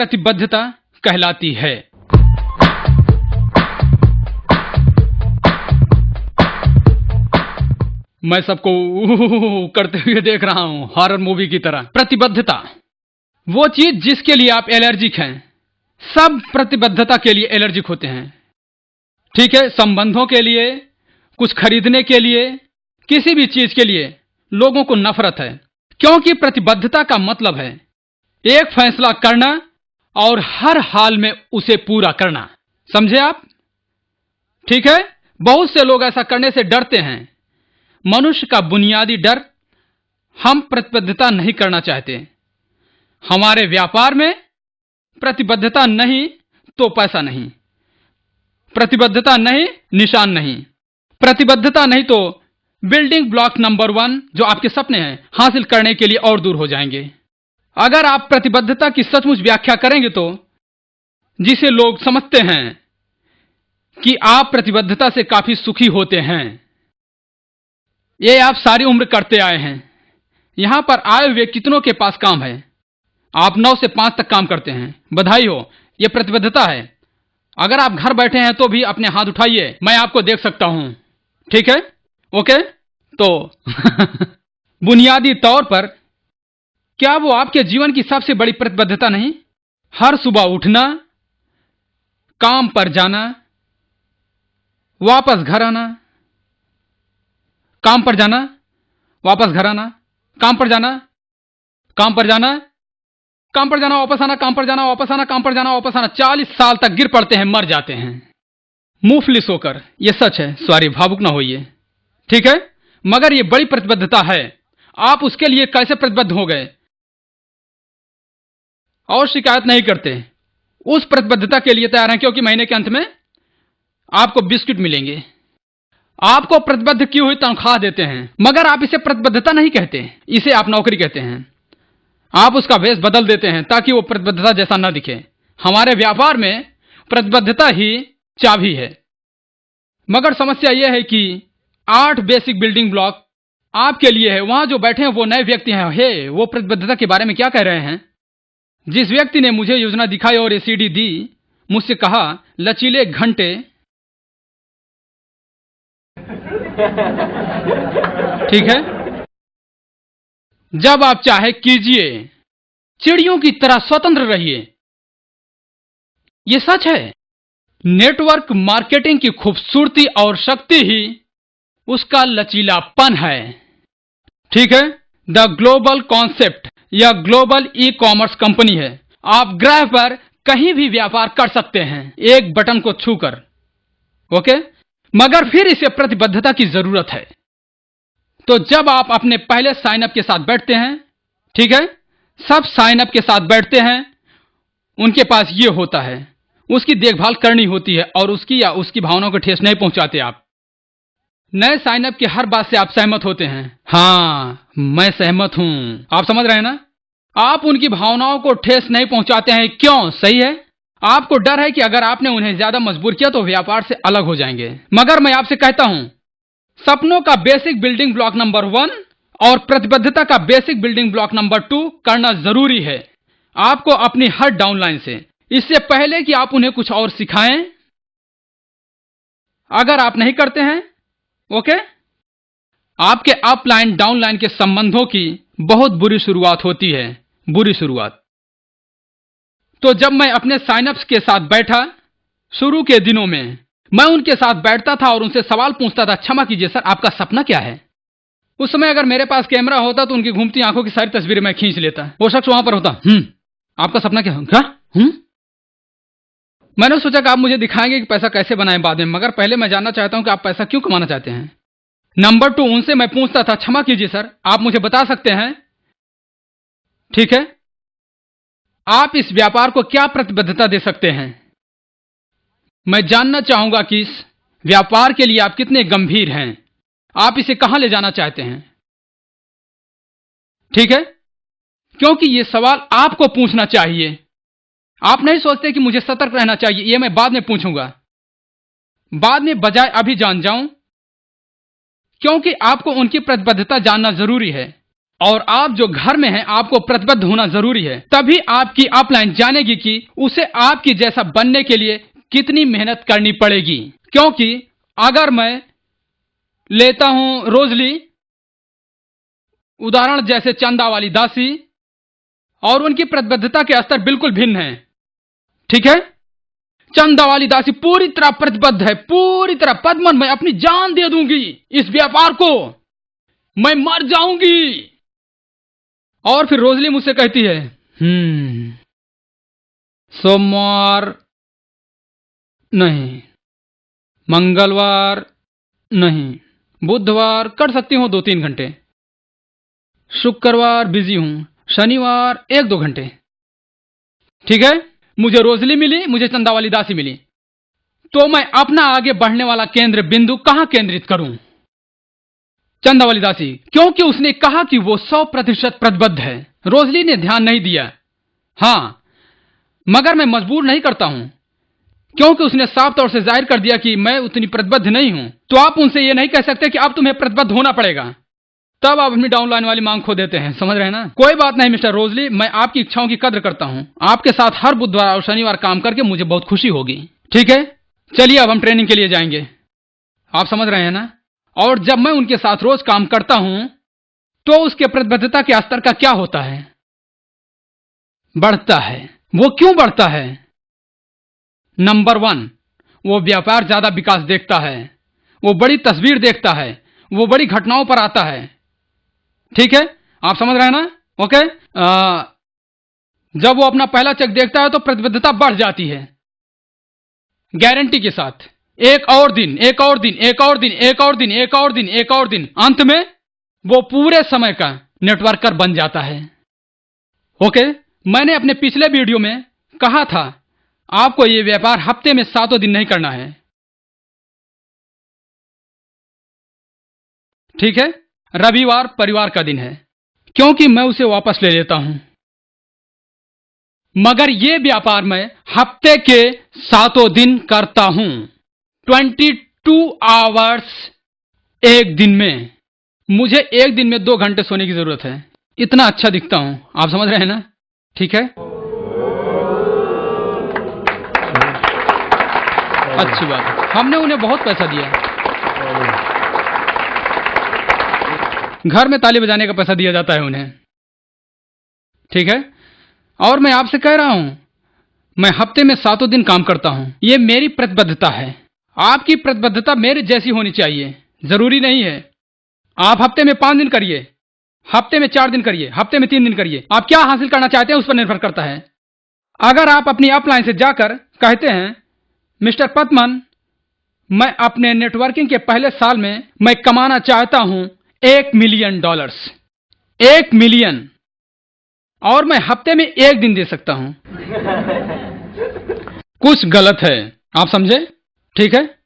प्रतिबद्धता कहलाती है। मैं सबको करते हुए देख रहा हूँ हॉरर मूवी की तरह। प्रतिबद्धता, वो चीज़ जिसके लिए आप एलर्जिक हैं। सब प्रतिबद्धता के लिए एलर्जिक होते हैं। ठीक है, संबंधों के लिए, कुछ खरीदने के लिए, किसी भी चीज़ के लिए लोगों को नफरत है। क्योंकि प्रतिबद्धता का मतलब है, एक फैसला करना और हर हाल में उसे पूरा करना। समझे आप? ठीक है? बहुत से लोग ऐसा करने से डरते हैं। मनुष्य का बुनियादी डर हम प्रतिबद्धता नहीं करना चाहते। हमारे व्यापार में प्रतिबद्धता नहीं तो पैसा नहीं। प्रतिबद्धता नहीं, निशान नहीं। प्रतिबद्धता नहीं तो बिल्डिंग ब्लॉक नंबर वन जो आपके सपने हैं, हासिल करने के लिए और दूर हो जाएँगे। अगर आप प्रतिबद्धता की सचमुच व्याख्या करेंगे तो जिसे लोग समझते हैं कि आप प्रतिबद्धता से काफ़ी सुखी होते हैं, ये आप सारी उम्र करते आए हैं। यहाँ पर आए हुए कितनों के पास काम है? आप नौ से पाँच तक काम करते हैं। बधाई हो यह प्रतिबद्धता है। अगर आप घर बैठे हैं तो भी अपने हाथ उठाइए, मैं आपको देख सकता हूँ। ठीक है? ओके? तो बुनियादी तौर पर क्या वो आपके जीवन की सबसे बड़ी प्रतिबद्धता नहीं? हर सुबह उठना, काम पर जाना, वापस घर आना। काम पर जाना, वापस घर आना। काम पर जाना, काम पर जाना। काम पर जाना, वापस आना। काम पर जाना, वापस आना। काम पर जाना, वापस आना। चालीस साल तक गिर पड़ते हैं, मर जाते हैं। मुफलिस होकर यह सच है सॉरी भावुक ना होइए। ठीक है? मगर यह बड़ी प्रतिबद्धता है। आप उसके लिए कैसे प्रतिबद्ध हो गए? और शिकायत नहीं करते। उस प्रतिबद्धता के लिए तैयार हैं, क्योंकि महीने के अंत में आपको बिस्किट मिलेंगे। आपको प्रतिबद्ध की हुई तनख्वाह देते हैं, मगर आप इसे प्रतिबद्धता नहीं कहते, इसे आप नौकरी कहते हैं। आप उसका वेश बदल देते हैं, ताकि वो प्रतिबद्धता जैसा न दिखे। हमारे व्यापार में प्रतिबद्धता ही चाबी है। मगर समस्या यह है कि आठ बेसिक बिल्डिंग ब्लॉक आपके लिए है, वहाँ जो बैठे हैं वो नए व्यक्ति हैं। हे, वो प्रतिबद्धता के बारे में क्या कह रहे हैं? जिस व्यक्ति ने मुझे योजना दिखाई और एसीडी दी, मुझसे कहा, लचीले घंटे। ठीक है? जब आप चाहे, कीजिए। चिड़ियों की तरह स्वतंत्र रहिए। यह सच है। नेटवर्क मार्केटिंग की खूबसूरती और शक्ति ही उसका लचीलापन है। ठीक है? The global concept. यह ग्लोबल ई कॉमर्स कंपनी है, आप ग्रह पर कहीं भी व्यापार कर सकते हैं। एक बटन को छूकर। ओके? मगर फिर इसे प्रतिबद्धता की ज़रूरत है। तो जब आप अपने पहले साइन अप के साथ बैठते हैं, ठीक है? सब साइन अप के साथ बैठते हैं, उनके पास ये होता है। उसकी देखभाल करनी होती है और उसकी या उसकी भावनाओं को ठेस नहीं पहुंचाते आप। नए साइन अप की हर बात से आप सहमत होते हैं। हाँ मैं सहमत हूँ। आप समझ रहे हैं ना? आप उनकी भावनाओं को ठेस नहीं पहुंचाते हैं। क्यों? सही है? आपको डर है कि अगर आपने उन्हें ज़्यादा मजबूर किया तो व्यापार से अलग हो जाएँगे। मगर मैं आपसे कहता हूँ, सपनों का basic building block number one और प्रतिबद्धता का basic building block number two करना ज़रूरी है। आपको अपनी हर डाउनलाइन से। इससे पहले कि आप उन्हें कुछ और सिखाएँ, अगर आप नहीं करते हैं ओके आपके अपलाइन डाउनलाइन के संबंधों की बहुत बुरी शुरुआत होती है। बुरी शुरुआत। तो जब मैं अपने साइनअप्स के साथ बैठा, शुरू के दिनों में, मैं उनके साथ बैठता था और उनसे सवाल पूछता था, क्षमा कीजिए सर, आपका सपना क्या है? उस समय अगर मेरे पास कैमरा होता तो उनकी घूमती आँखों की सारी तस्वीरें मैं खींच लेता। वो शख्स वहाँ पर होता हम्म आपका सपना क्या? हम्म? मैंने सोचा कि आप मुझे दिखाएँगे कि पैसा कैसे बनाएँ बाद में, मगर पहले मैं जानना चाहता हूँ कि आप पैसा क्यों कमाना चाहते हैं। नंबर टू उनसे मैं पूछता था, क्षमा कीजिए सर, आप मुझे बता सकते हैं? ठीक है? आप इस व्यापार को क्या प्रतिबद्धता दे सकते हैं? मैं जानना चाहूँगा कि इस व्यापार के लिए आप कितने गंभीर हैं। आप इसे कहाँ ले जाना चाहते हैं? ठीक है? क्योंकि यह सवाल आपको पूछना चाहिए। आप नहीं सोचते कि मुझे सतर्क रहना चाहिए यह मैं बाद में पूछूँगा। बाद में बजाय अभी जान जाऊँ, क्योंकि आपको उनकी प्रतिबद्धता जानना ज़रूरी है, और आप जो घर में हैं, आपको प्रतिबद्ध होना ज़रूरी है। तभी आपकी अपलाइन जानेगी कि उसे आपकी जैसा बनने के लिए कितनी मेहनत करनी पड़ेगी। क्योंकि अगर मैं लेता हूँ रोजली, उदाहरण जैसे चंदा वाली दासी, और उनकी प्रतिबद्धता के स्तर बिल्कुल भिन्न है ठीक है? चंदा वाली दासी पूरी तरह प्रतिबद्ध है, पूरी तरह पद्मन मैं अपनी जान दे दूँगी इस व्यापार को। मैं मर जाऊँगी। और फिर रोजली मुझसे कहती है हम्म सोमवार नहीं, मंगलवार नहीं, बुधवार कर सकती हूँ दो तीन घंटे, शुक्रवार बिज़ी हूँ, शनिवार एक दो घंटे। ठीक है? मुझे रोजली मिली, मुझे चंदा वाली दासी मिली। तो मैं अपना आगे बढ़ने वाला केंद्र बिंदु कहाँ केंद्रित करूँ? चंदा वाली दासी, क्योंकि उसने कहा कि वो सौ प्रतिशत प्रतिबद्ध है। रोजली ने ध्यान नहीं दिया। हाँ, मगर मैं मजबूर नहीं करता हूँ। क्योंकि उसने साफ़ तौर से ज़ाहिर कर दिया कि मैं उतनी प्रतिबद्ध नहीं हूँ। तो आप उनसे यह नहीं कह सकते कि अब तुम्हें प्रतिबद्ध होना पड़ेगा। तब आप अपनी डाउनलाइन वाली मांग खो देते हैं। समझ रहे हैं ना? कोई बात नहीं, मिस्टर रोजली, मैं आपकी इच्छाओं की कद्र करता हूँ। आपके साथ हर बुधवार और शनिवार काम करके मुझे बहुत खुशी होगी। ठीक है? चलिए, अब हम ट्रेनिंग के लिए जाएँगे। आप समझ रहे हैं ना? और जब मैं उनके साथ रोज काम करता हूँ तो उसके प्रतिबद्धता के स्तर का क्या होता है? बढ़ता है। वो क्यों बढ़ता है? नंबर वन वो व्यापार ज़्यादा विकास देखता है। वो बड़ी तस्वीर देखता है। वो बड़ी घटनाओं पर आता है। ठीक है? आप समझ रहे हैं ना? ओके आ, जब वो अपना पहला चेक देखता है तो प्रतिबद्धता बढ़ जाती है। गारंटी के साथ। एक और दिन एक और दिन एक और दिन एक और दिन एक और दिन एक और दिन। अंत में वो पूरे समय का नेटवर्कर बन जाता है। ओके मैंने अपने पिछले वीडियो में कहा था आपको ये व्यापार हफ़्ते में सातों दिन नहीं करना है। ठीक है? रविवार परिवार का दिन है, क्योंकि मैं उसे वापस ले लेता हूँ। मगर यह व्यापार मैं हफ़्ते के सातों दिन करता हूँ, ट्वेंटी टू आवर्स एक दिन में। मुझे एक दिन में दो घंटे सोने की ज़रूरत है। इतना अच्छा दिखता हूँ। आप समझ रहे हैं ना? ठीक है? अच्छी बात हमने उन्हें बहुत पैसा दिया। घर में ताली बजाने का पैसा दिया जाता है उन्हें। ठीक है? और मैं आपसे कह रहा हूँ, मैं हफ़्ते में सातों दिन काम करता हूँ। यह मेरी प्रतिबद्धता है। आपकी प्रतिबद्धता मेरे जैसी होनी चाहिए। ज़रूरी नहीं है। आप हफ़्ते में पाँच दिन करिए। हफ़्ते में चार दिन करिए। हफ़्ते में तीन दिन करिए। आप क्या हासिल करना चाहते हैं उस पर निर्भर करता है। अगर आप अपनी अपलाइन से जाकर कहते हैं, मिस्टर पतमन मैं अपने नेटवर्किंग के पहले साल में मैं कमाना चाहता हूँ एक मिलियन डॉलर्स। एक मिलियन। और मैं हफ़्ते में एक दिन दे सकता हूँ। कुछ गलत है। आप समझे? ठीक है?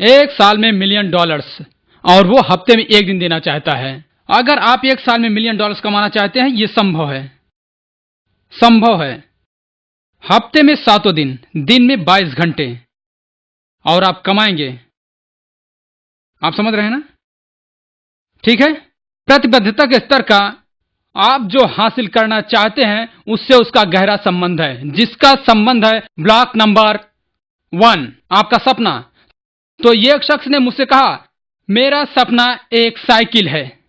एक साल में मिलियन डॉलर्स। और वो हफ़्ते में एक दिन देना चाहता है। अगर आप एक साल में मिलियन डॉलर्स कमाना चाहते हैं ये संभव है। संभव है। हफ़्ते में सातों दिन। दिन में बाईस घंटे। और आप कमाएँगे। आप समझ रहे हैं ना? ठीक है? प्रतिबद्धता के स्तर का आप जो हासिल करना चाहते हैं, उससे उसका गहरा संबंध है। जिसका संबंध है ब्लॉक नंबर वन, आपका सपना। तो ये एक शख्स ने मुझसे कहा, मेरा सपना एक साइकिल है।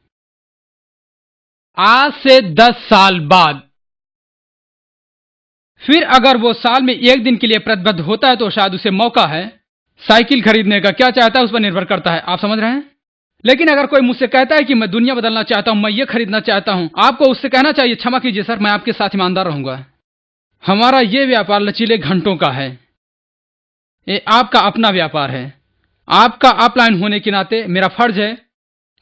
आज से दस साल बाद। फिर अगर वो साल में एक दिन के लिए प्रतिबद्ध होता है तो शायद उसे मौका है। साइकिल खरीदने का क्या चाहता है, उस पर निर्भर करता है। आप समझ रहे हैं? लेकिन अगर कोई मुझसे कहता है कि मैं दुनिया बदलना चाहता हूँ, मैं ये खरीदना चाहता हूँ, आपको उससे कहना चाहिए, क्षमा कीजिए सर, मैं आपके साथ ईमानदार रहूँगा। हमारा ये व्यापार लचीले घंटों का है। ये आपका अपना व्यापार है। आपका अपलाइन होने के नाते मेरा फ़र्ज़ है,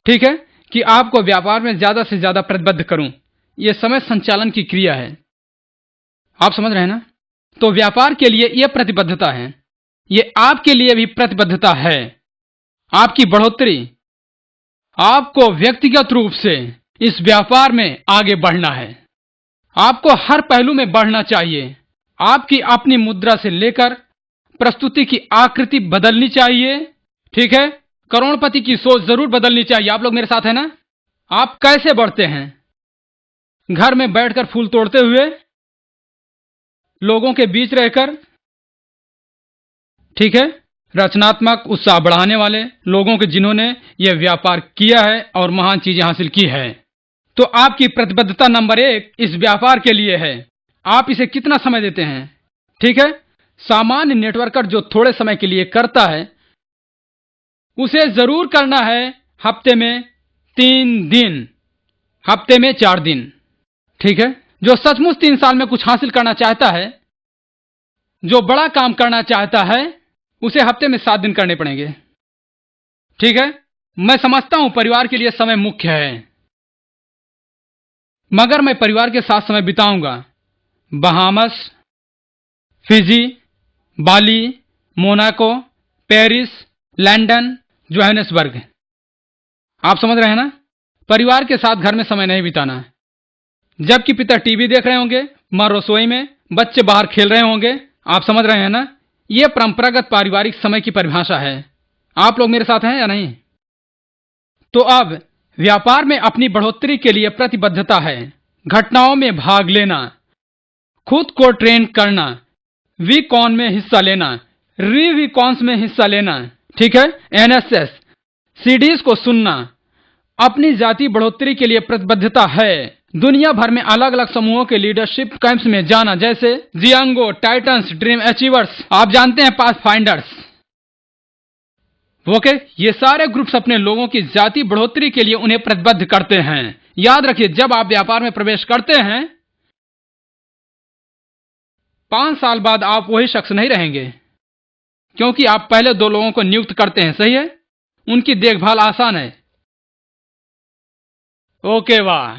ठीक है, कि आपको व्यापार में ज़्यादा से ज़्यादा प्रतिबद्ध करूँ। यह समय संचालन की क्रिया है। आप समझ रहे हैं ना? तो व्यापार के लिए यह प्रतिबद्धता है। यह आपके लिए भी प्रतिबद्धता है। आपकी बढ़ोतरी आपको व्यक्तिगत रूप से इस व्यापार में आगे बढ़ना है। आपको हर पहलू में बढ़ना चाहिए। आपकी अपनी मुद्रा से लेकर प्रस्तुति की आकृति बदलनी चाहिए। ठीक है? करोड़पति की सोच ज़रूर बदलनी चाहिए। आप लोग मेरे साथ है ना? आप कैसे बढ़ते हैं? घर में बैठकर फूल तोड़ते हुए लोगों के बीच रहकर। ठीक है? रचनात्मक उत्साह बढ़ाने वाले लोगों के जिन्होंने यह व्यापार किया है और महान चीज़ें हासिल की है। तो आपकी प्रतिबद्धता नंबर एक इस व्यापार के लिए है। आप इसे कितना समय देते हैं? ठीक है? सामान्य नेटवर्कर जो थोड़े समय के लिए करता है, उसे ज़रूर करना है हफ़्ते में तीन दिन। हफ़्ते में चार दिन। ठीक है? जो सचमुच तीन साल में कुछ हासिल करना चाहता है, जो बड़ा काम करना चाहता है उसे हफ़्ते में सात दिन करने पड़ेंगे। ठीक है? मैं समझता हूँ परिवार के लिए समय मुख्य है। मगर मैं परिवार के साथ समय बिताऊँगा। Bahamas, Fiji, Bali, Monaco, Paris, London, Johannesburg. आप समझ रहे हैं ना? परिवार के साथ घर में समय नहीं बिताना। है जबकि पिता टीवी देख रहे होंगे, माँ रसोई में, बच्चे बाहर खेल रहे होंगे। आप समझ रहे हैं ना? यह परंपरागत पारिवारिक समय की परिभाषा है। आप लोग मेरे साथ हैं या नहीं? तो अब, व्यापार में अपनी बढ़ोतरी के लिए प्रतिबद्धता है। घटनाओं में भाग लेना। खुद को ट्रेन करना। वीकॉन में हिस्सा लेना। री वीकॉन्स में हिस्सा लेना। ठीक है? एनएसएस। सीडीज को सुनना। अपनी जाति बढ़ोतरी के लिए प्रतिबद्धता है। दुनिया भर में अलग अलग समूहों के लीडरशिप कैंप्स में जाना, जैसे जियांगो टाइटन्स ड्रीम अचीवर्स आप जानते हैं पास फाइंडर्स ओके ये सारे ग्रुप्स अपने लोगों की जाति बढ़ोतरी के लिए उन्हें प्रतिबद्ध करते हैं। याद रखिए, जब आप व्यापार में प्रवेश करते हैं, पाँच साल बाद आप वही शख्स नहीं रहेंगे, क्योंकि आप पहले दो लोगों को नियुक्त करते हैं। सही है? उनकी देखभाल आसान है। ओके वाह।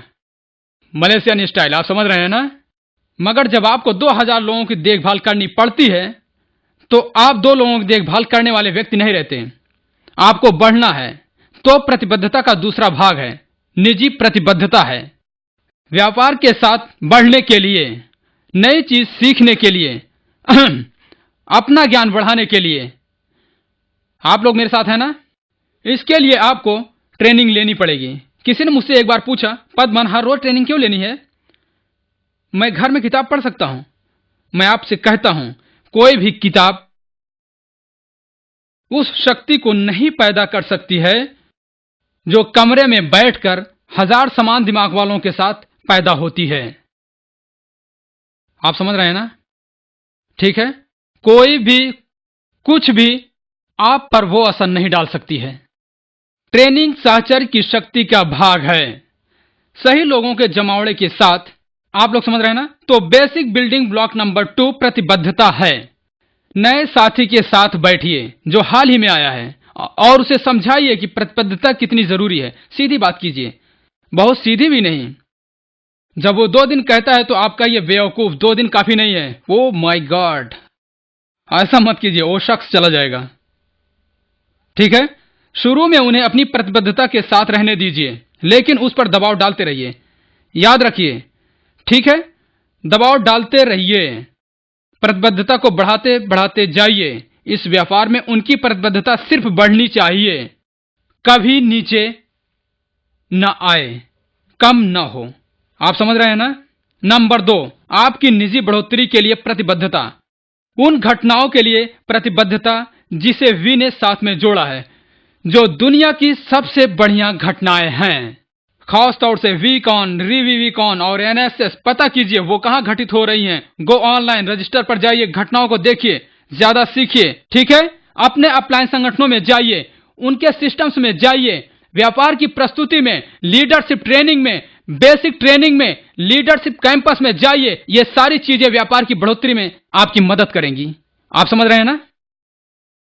मलेशियन स्टाइल, आप समझ रहे हैं ना? मगर जब आपको 2000 लोगों की देखभाल करनी पड़ती है तो आप दो लोगों की देखभाल करने वाले व्यक्ति नहीं रहते आपको बढ़ना है तो प्रतिबद्धता का दूसरा भाग है, निजी प्रतिबद्धता है। व्यापार के साथ बढ़ने के लिए, नई चीज़ सीखने के लिए, अपना ज्ञान बढ़ाने के लिए। आप लोग मेरे साथ हैं ना? इसके लिए आपको ट्रेनिंग लेनी पड़ेगी। किसी ने मुझसे एक बार पूछा, पद्मन, हर रोज ट्रेनिंग क्यों लेनी है? मैं घर में किताब पढ़ सकता हूँ। मैं आपसे कहता हूँ, कोई भी किताब उस शक्ति को नहीं पैदा कर सकती है, जो कमरे में बैठकर हज़ार समान दिमाग वालों के साथ पैदा होती है। आप समझ रहे हैं ना? ठीक है? कोई भी, कुछ भी आप पर वो असर नहीं डाल सकती है। ट्रेनिंग साहचर्य की शक्ति का भाग है। सही लोगों के जमावड़े के साथ, आप लोग समझ रहे हैं ना? तो basic building block number two प्रतिबद्धता है। नए साथी के साथ बैठिए, जो हाल ही में आया है, और उसे समझाइए कि प्रतिबद्धता कितनी ज़रूरी है। सीधी बात कीजिए। बहुत सीधी भी नहीं। जब वो दो दिन कहता है तो आपका ये बेवकूफ़ दो दिन काफ़ी नहीं है। ओ माई गॉड ऐसा मत कीजिए, वो शख्स चला जाएगा। ठीक है? शुरू में उन्हें अपनी प्रतिबद्धता के साथ रहने दीजिए, लेकिन उस पर दबाव डालते रहिए। याद रखिए, ठीक है? दबाव डालते रहिए। प्रतिबद्धता को बढ़ाते बढ़ाते जाइए। इस व्यापार में उनकी प्रतिबद्धता सिर्फ़ बढ़नी चाहिए। कभी नीचे न आए, कम न हो। आप समझ रहे हैं ना? नंबर दो, आपकी निजी बढ़ोतरी के लिए प्रतिबद्धता। उन घटनाओं के लिए प्रतिबद्धता जिसे वी ने साथ में जोड़ा है। जो दुनिया की सबसे बढ़िया घटनाएँ हैं। खास तौर से वीकॉन, रीवी वीकॉन और एनएसएस। पता कीजिए, वो कहाँ घटित हो रही हैं? गो ऑनलाइन रजिस्टर पर जाइए, घटनाओं को देखिए, ज़्यादा सीखिए, ठीक है? अपने अपलाइन संगठनों में जाइए, उनके सिस्टम्स में जाइए, व्यापार की प्रस्तुति में, लीडरशिप ट्रेनिंग में, बेसिक ट्रेनिंग में, लीडरशिप कैंपस में जाइए, ये सारी चीज़ें व्यापार की बढ़ोतरी में आपकी मदद करेंगी। आप समझ रहे हैं ना?